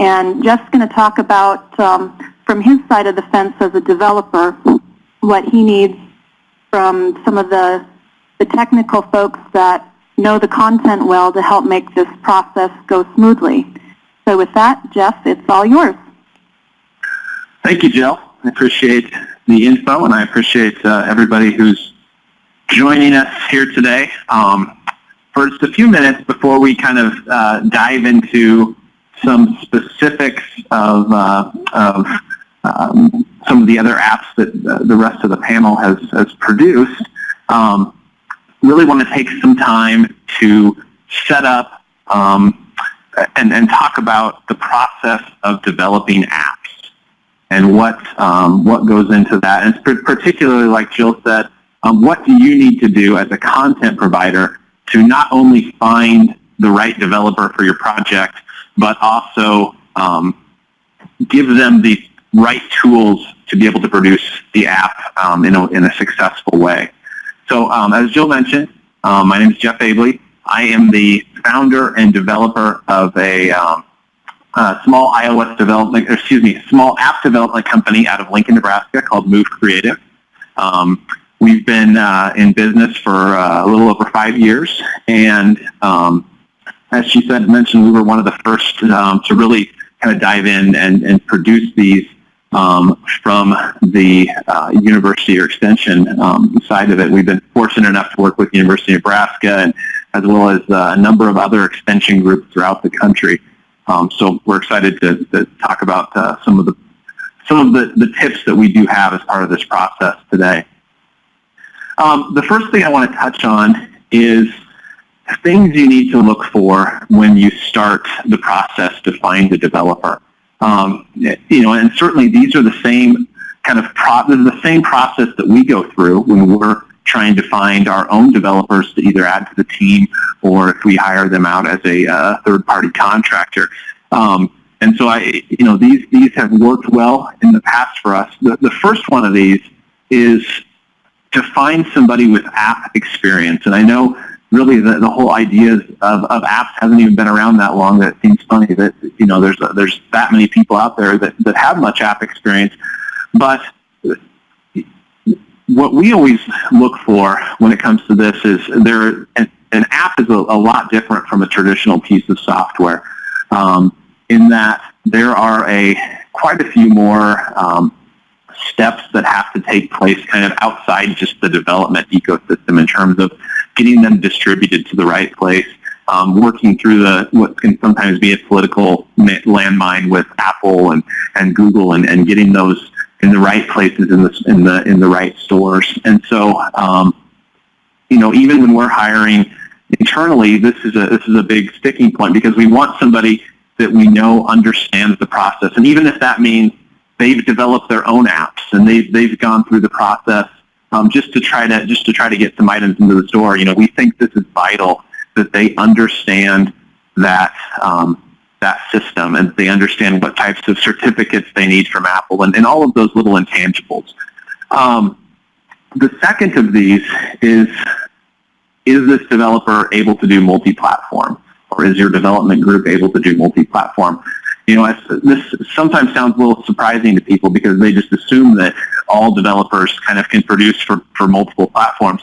And Jeff's going to talk about, um, from his side of the fence as a developer, what he needs from some of the, the technical folks that know the content well to help make this process go smoothly. So with that, Jeff, it's all yours. Thank you, Jill. I appreciate the info, and I appreciate uh, everybody who's joining us here today. Um, for just a few minutes before we kind of uh, dive into some specifics of, uh, of um, some of the other apps that the rest of the panel has, has produced, um, really want to take some time to set up um, and, and talk about the process of developing apps and what um, what goes into that. And particularly, like Jill said, um, what do you need to do as a content provider to not only find the right developer for your project, but also um, give them the right tools to be able to produce the app um, in, a, in a successful way. So um, as Jill mentioned, um, my name is Jeff Abley. I am the founder and developer of a um, uh, small iOS development, excuse me, small app development company out of Lincoln, Nebraska called Move Creative. Um, we've been uh, in business for uh, a little over five years, and um, as she said, mentioned, we were one of the first um, to really kind of dive in and, and produce these um, from the uh, university or extension um, side of it. We've been fortunate enough to work with University of Nebraska and as well as uh, a number of other extension groups throughout the country. Um, so we're excited to, to talk about uh, some of the some of the, the tips that we do have as part of this process today. Um, the first thing I want to touch on is things you need to look for when you start the process to find a developer. Um, you know, and certainly these are the same kind of pro the same process that we go through when we're trying to find our own developers to either add to the team or if we hire them out as a uh, third-party contractor. Um, and so I, you know, these these have worked well in the past for us. The, the first one of these is to find somebody with app experience. And I know really the, the whole idea of, of apps hasn't even been around that long that it seems funny that, you know, there's, there's that many people out there that, that have much app experience. But what we always look for when it comes to this is there an, an app is a, a, lot different from a traditional piece of software um, in that there are a quite a few more um, steps that have to take place kind of outside just the development ecosystem in terms of getting them distributed to the right place, um, working through the what can sometimes be a political landmine with Apple and, and Google and, and getting those in the right places in the in the in the right stores. And so, um, you know, even when we're hiring internally, this is a this is a big sticking point because we want somebody that we know understands the process. And even if that means they've developed their own apps and they've they've gone through the process um, just to try to just to try to get some items into the store. You know, we think this is vital that they understand that um, that system and they understand what types of certificates they need from Apple and, and all of those little intangibles. Um, the second of these is, is this developer able to do multi-platform? Or is your development group able to do multi-platform? You know, this sometimes sounds a little surprising to people because they just assume that all developers kind of can produce for, for multiple platforms.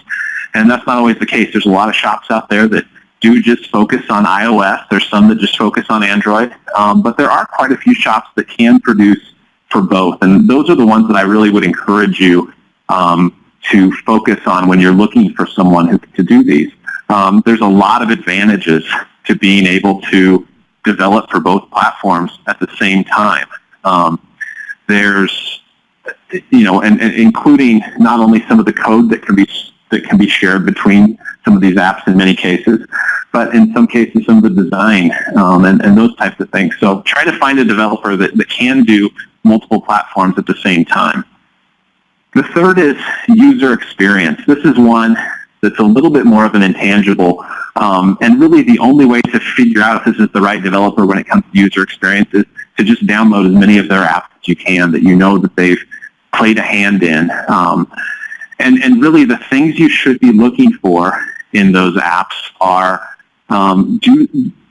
And that's not always the case. There's a lot of shops out there that do just focus on iOS. There's some that just focus on Android. Um, but there are quite a few shops that can produce for both. And those are the ones that I really would encourage you um, to focus on when you're looking for someone who to do these. Um, there's a lot of advantages to being able to develop for both platforms at the same time. Um, there's, you know, and, and including not only some of the code that can be that can be shared between some of these apps in many cases, but in some cases some of the design um, and, and those types of things. So try to find a developer that, that can do multiple platforms at the same time. The third is user experience. This is one that's a little bit more of an intangible um, and really the only way to figure out if this is the right developer when it comes to user experience is to just download as many of their apps as you can that you know that they've played a hand in. Um, and, and really the things you should be looking for in those apps are um, do,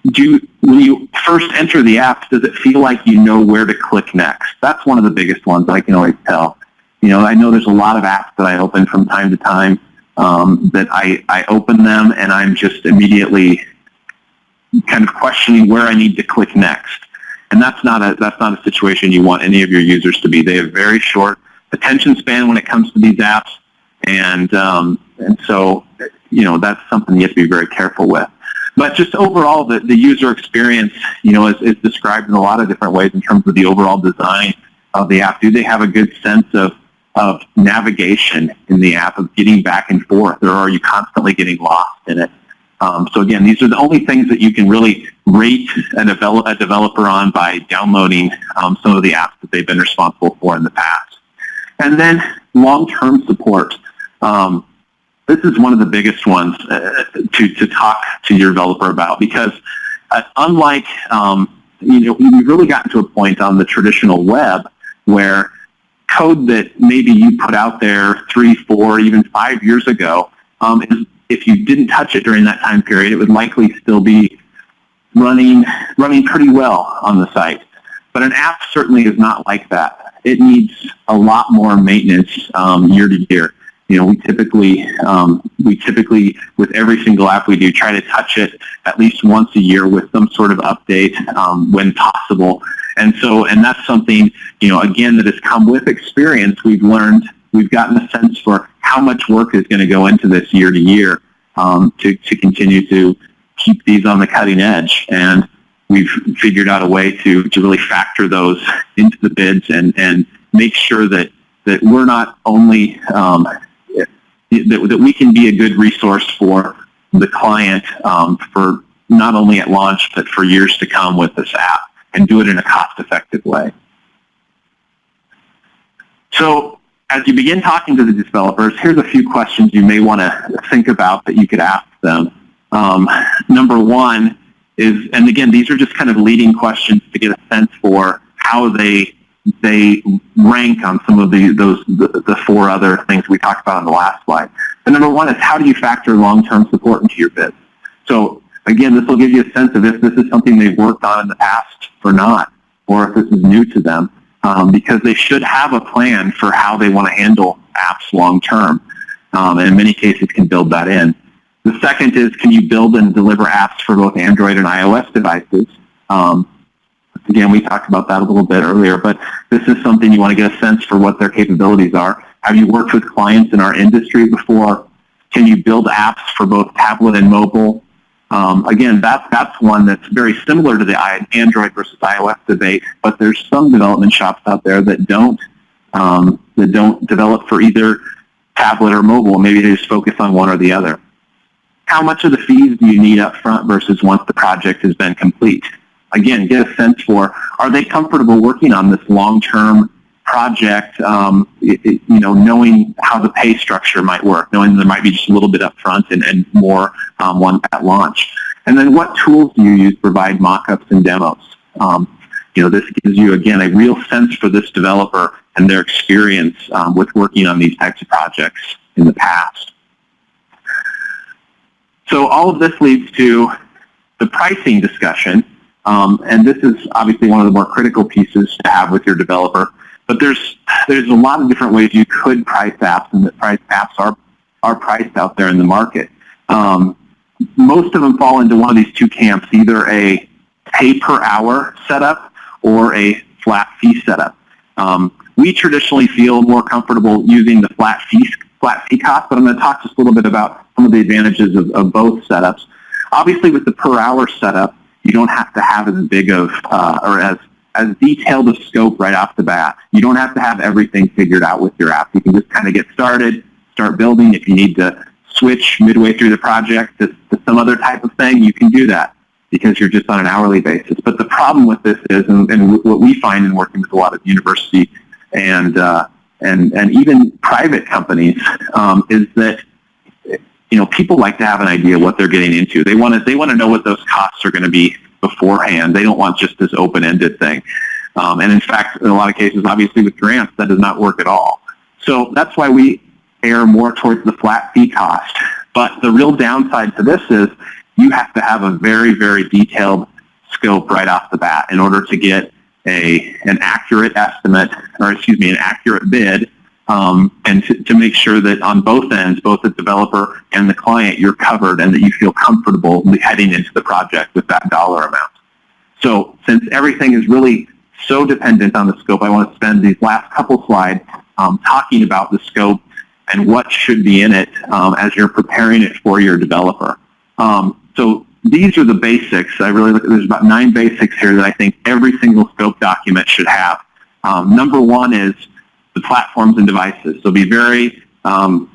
do when you first enter the app, does it feel like you know where to click next? That's one of the biggest ones I can always tell. You know, I know there's a lot of apps that I open from time to time um, that I, I open them and I'm just immediately kind of questioning where I need to click next. And that's not a that's not a situation you want any of your users to be. They have very short attention span when it comes to these apps, and um, and so you know that's something you have to be very careful with. But just overall, the, the user experience, you know, is, is described in a lot of different ways in terms of the overall design of the app. Do they have a good sense of of navigation in the app, of getting back and forth, or are you constantly getting lost in it? Um, so again, these are the only things that you can really rate a, develop, a developer on by downloading um, some of the apps that they've been responsible for in the past. And then long-term support. Um, this is one of the biggest ones uh, to, to talk to your developer about because uh, unlike, um, you know, we've really gotten to a point on the traditional web where code that maybe you put out there three, four, even five years ago um, if you didn't touch it during that time period, it would likely still be running, running pretty well on the site. But an app certainly is not like that. It needs a lot more maintenance um, year to year. You know, we typically, um, we typically, with every single app we do, try to touch it at least once a year with some sort of update um, when possible. And so, and that's something, you know, again, that has come with experience. We've learned, we've gotten a sense for how much work is going to go into this year to year um, to, to continue to keep these on the cutting edge. And we've figured out a way to, to really factor those into the bids and, and make sure that, that we're not only, um, that, that we can be a good resource for the client um, for not only at launch, but for years to come with this app and do it in a cost-effective way. So as you begin talking to the developers, here's a few questions you may want to think about that you could ask them. Um, number one is, and again, these are just kind of leading questions to get a sense for how they they rank on some of the those the, the four other things we talked about on the last slide. The number one is how do you factor long-term support into your bid? So again, this will give you a sense of if this is something they've worked on in the past or not, or if this is new to them um, because they should have a plan for how they want to handle apps long term. Um, and in many cases can build that in. The second is can you build and deliver apps for both Android and iOS devices? Um, again, we talked about that a little bit earlier, but this is something you want to get a sense for what their capabilities are. Have you worked with clients in our industry before? Can you build apps for both tablet and mobile? Um, again, that, that's one that's very similar to the Android versus iOS debate, but there's some development shops out there that don't um, that don't develop for either tablet or mobile. Maybe they just focus on one or the other. How much of the fees do you need up front versus once the project has been complete? Again, get a sense for, are they comfortable working on this long-term project, um, it, it, you know, knowing how the pay structure might work, knowing there might be just a little bit up front and, and more um, one at launch. And then what tools do you use to provide mock-ups and demos? Um, you know, this gives you, again, a real sense for this developer and their experience um, with working on these types of projects in the past. So all of this leads to the pricing discussion. Um, and this is obviously one of the more critical pieces to have with your developer. But there's there's a lot of different ways you could price apps, and that price apps are are priced out there in the market. Um, most of them fall into one of these two camps, either a pay per hour setup or a flat fee setup. Um, we traditionally feel more comfortable using the flat fee flat fee cost, but I'm going to talk just a little bit about some of the advantages of, of both setups. Obviously, with the per hour setup, you don't have to have as big of uh, or as as detailed a scope right off the bat. You don't have to have everything figured out with your app. You can just kind of get started, start building. If you need to switch midway through the project to, to some other type of thing, you can do that because you're just on an hourly basis. But the problem with this is, and, and what we find in working with a lot of university and uh, and and even private companies, um, is that you know people like to have an idea what they're getting into. They want to they want to know what those costs are going to be beforehand. They don't want just this open-ended thing. Um, and in fact, in a lot of cases, obviously with grants, that does not work at all. So that's why we err more towards the flat fee cost. But the real downside to this is you have to have a very, very detailed scope right off the bat in order to get a an accurate estimate, or excuse me, an accurate bid, um, and to, to make sure that on both ends, both the developer and the client, you're covered and that you feel comfortable heading into the project with that dollar amount. So since everything is really so dependent on the scope, I want to spend these last couple slides um, talking about the scope and what should be in it um, as you're preparing it for your developer. Um, so these are the basics. I really look at, there's about nine basics here that I think every single scope document should have. Um, number one is the platforms and devices. So be very um,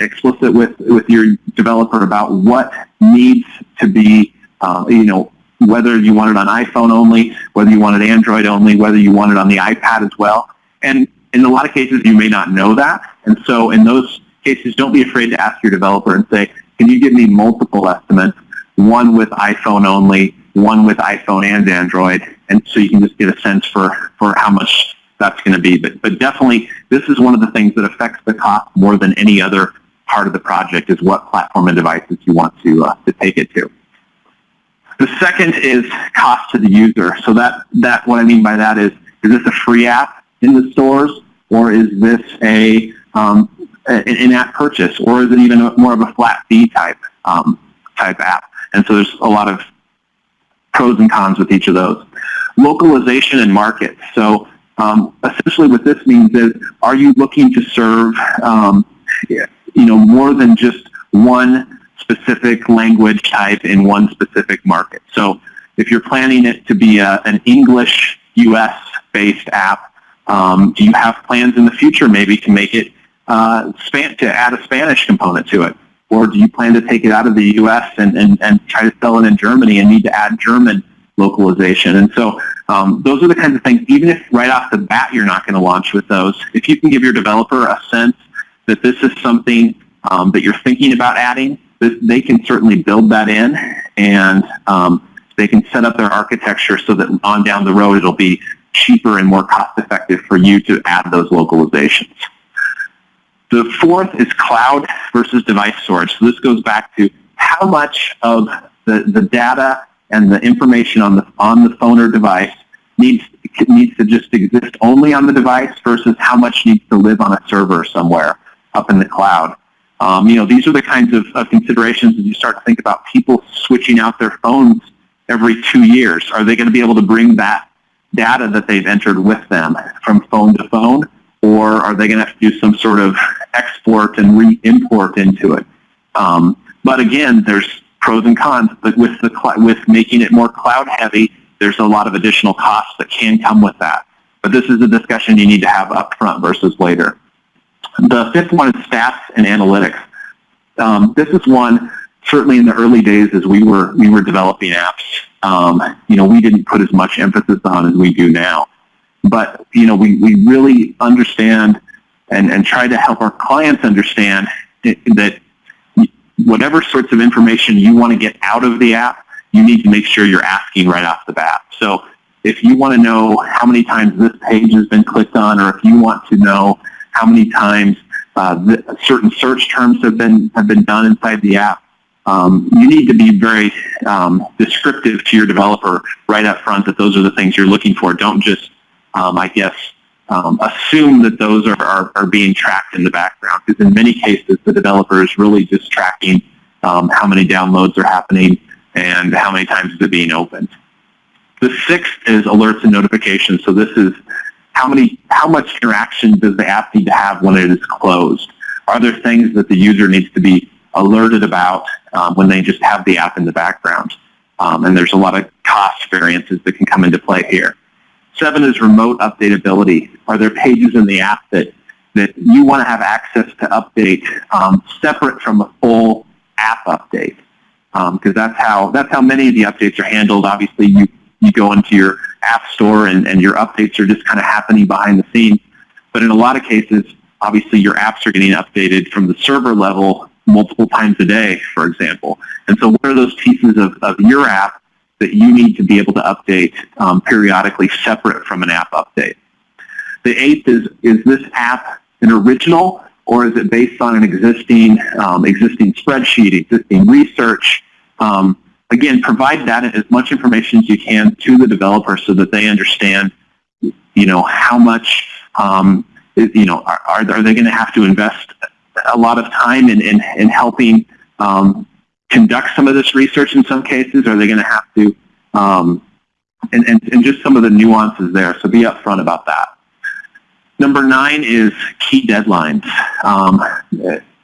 explicit with, with your developer about what needs to be, uh, you know, whether you want it on iPhone only, whether you want it Android only, whether you want it on the iPad as well. And in a lot of cases, you may not know that. And so in those cases, don't be afraid to ask your developer and say, can you give me multiple estimates, one with iPhone only, one with iPhone and Android, and so you can just get a sense for, for how much that's going to be. But, but definitely, this is one of the things that affects the cost more than any other part of the project is what platform and devices you want to, uh, to take it to. The second is cost to the user. So that, that what I mean by that is, is this a free app in the stores, or is this a um, an in-app purchase, or is it even more of a flat fee type um, type app? And so there's a lot of pros and cons with each of those. Localization and market. So um, essentially what this means is, are you looking to serve, um, you know, more than just one specific language type in one specific market? So if you're planning it to be a, an English US based app, um, do you have plans in the future maybe to make it uh, span to add a Spanish component to it? Or do you plan to take it out of the US and, and, and try to sell it in Germany and need to add German localization? And so um, those are the kinds of things, even if right off the bat you're not going to launch with those, if you can give your developer a sense that this is something um, that you're thinking about adding, this, they can certainly build that in and um, they can set up their architecture so that on down the road it'll be cheaper and more cost effective for you to add those localizations. The fourth is cloud versus device storage. So this goes back to how much of the, the data and the information on the, on the phone or device needs, needs to just exist only on the device versus how much needs to live on a server somewhere up in the cloud. Um, you know, these are the kinds of, of considerations as you start to think about people switching out their phones every two years. Are they going to be able to bring that data that they've entered with them from phone to phone? Or are they going to have to do some sort of export and re-import into it? Um, but again, there's pros and cons. But with the with making it more cloud heavy, there's a lot of additional costs that can come with that. But this is a discussion you need to have up front versus later. The fifth one is stats and analytics. Um, this is one certainly in the early days as we were we were developing apps. Um, you know, we didn't put as much emphasis on as we do now. But you know, we, we really understand and, and try to help our clients understand that whatever sorts of information you want to get out of the app, you need to make sure you're asking right off the bat. So if you want to know how many times this page has been clicked on, or if you want to know how many times uh, certain search terms have been have been done inside the app, um, you need to be very um, descriptive to your developer right up front that those are the things you're looking for. Don't just um, I guess, um, assume that those are, are, are, being tracked in the background because in many cases the developer is really just tracking um, how many downloads are happening and how many times is it being opened. The sixth is alerts and notifications. So this is how many, how much interaction does the app need to have when it is closed? Are there things that the user needs to be alerted about um, when they just have the app in the background? Um, and there's a lot of cost variances that can come into play here. Seven is remote updatability. Are there pages in the app that, that you want to have access to update um, separate from a full app update? Because um, that's how that's how many of the updates are handled. Obviously, you you go into your app store and, and your updates are just kind of happening behind the scenes. But in a lot of cases, obviously your apps are getting updated from the server level multiple times a day, for example. And so what are those pieces of, of your app that you need to be able to update um, periodically separate from an app update. The eighth is, is this app an original or is it based on an existing, um, existing spreadsheet, existing research, um, again, provide that as much information as you can to the developer so that they understand, you know, how much, um, you know, are, are they going to have to invest a lot of time in, in, in helping um, conduct some of this research in some cases? Are they going to have to, um, and, and, and just some of the nuances there. So be upfront about that. Number nine is key deadlines. Um,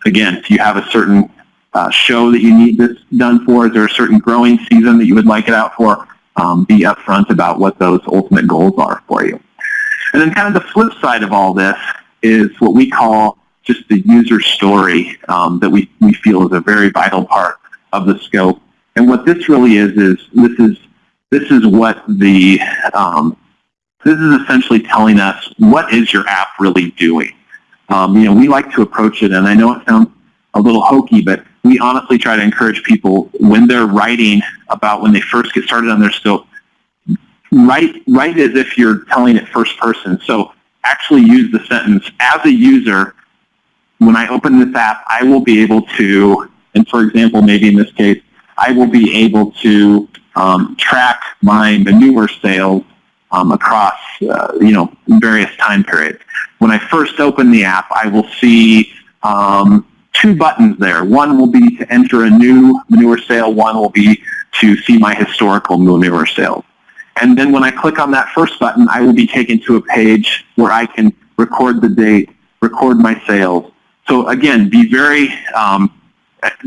again, if you have a certain uh, show that you need this done for, is there a certain growing season that you would like it out for? Um, be upfront about what those ultimate goals are for you. And then kind of the flip side of all this is what we call just the user story um, that we, we feel is a very vital part of the scope. And what this really is, is this is, this is what the, um, this is essentially telling us what is your app really doing. Um, you know, we like to approach it, and I know it sounds a little hokey, but we honestly try to encourage people when they're writing about when they first get started on their scope, write, write as if you're telling it first person. So actually use the sentence, as a user, when I open this app, I will be able to, and for example, maybe in this case, I will be able to um, track my manure sales um, across, uh, you know, various time periods. When I first open the app, I will see um, two buttons there. One will be to enter a new manure sale. One will be to see my historical manure sales. And then when I click on that first button, I will be taken to a page where I can record the date, record my sales. So again, be very um,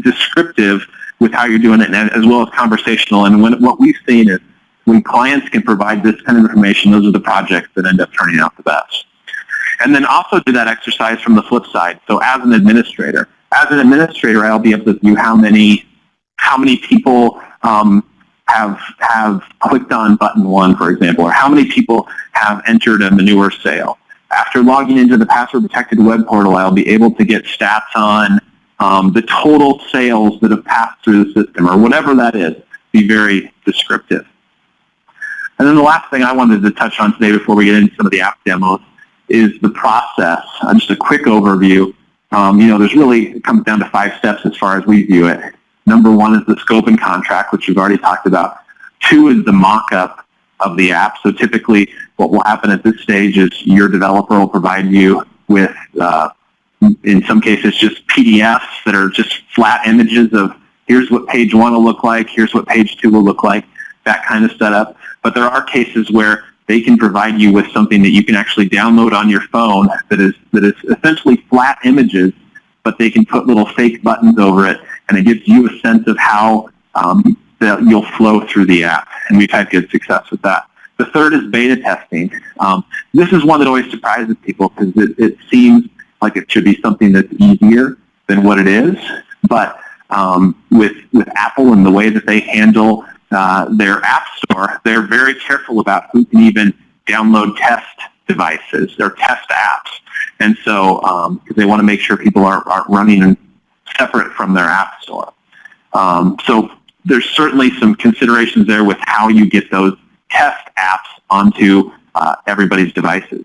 descriptive with how you're doing it, as well as conversational. And when, what we've seen is when clients can provide this kind of information, those are the projects that end up turning out the best. And then also do that exercise from the flip side. So as an administrator, as an administrator, I'll be able to view how many how many people um, have have clicked on button one, for example, or how many people have entered a manure sale. After logging into the password protected web portal, I'll be able to get stats on um, the total sales that have passed through the system, or whatever that is. Be very descriptive. And then the last thing I wanted to touch on today before we get into some of the app demos is the process. Uh, just a quick overview. Um, you know, there's really, it comes down to five steps as far as we view it. Number one is the scope and contract, which we've already talked about. Two is the mock-up of the app. So typically what will happen at this stage is your developer will provide you with, uh, in some cases, just PDFs that are just flat images of here's what page one will look like, here's what page two will look like, that kind of setup. But there are cases where they can provide you with something that you can actually download on your phone that is, that is essentially flat images, but they can put little fake buttons over it, and it gives you a sense of how um, that you'll flow through the app. And we've had good success with that. The third is beta testing. Um, this is one that always surprises people because it, it seems like it should be something that's easier than what it is. But um, with, with Apple and the way that they handle uh, their app store, they're very careful about who can even download test devices or test apps. And so, because they want to make sure people aren't, aren't running separate from their app store. Um, so there's certainly some considerations there with how you get those test apps onto uh, everybody's devices.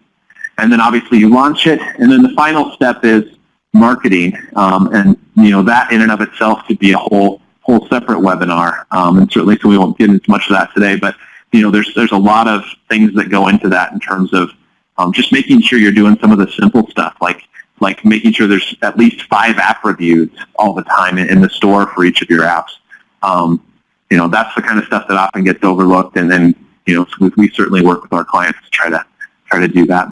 And then obviously you launch it, and then the final step is marketing. Um, and you know that in and of itself could be a whole whole separate webinar. Um, and certainly, so we won't get into much of that today. But you know, there's there's a lot of things that go into that in terms of um, just making sure you're doing some of the simple stuff, like like making sure there's at least five app reviews all the time in, in the store for each of your apps. Um, you know, that's the kind of stuff that often gets overlooked, and then you know, we, we certainly work with our clients to try to try to do that.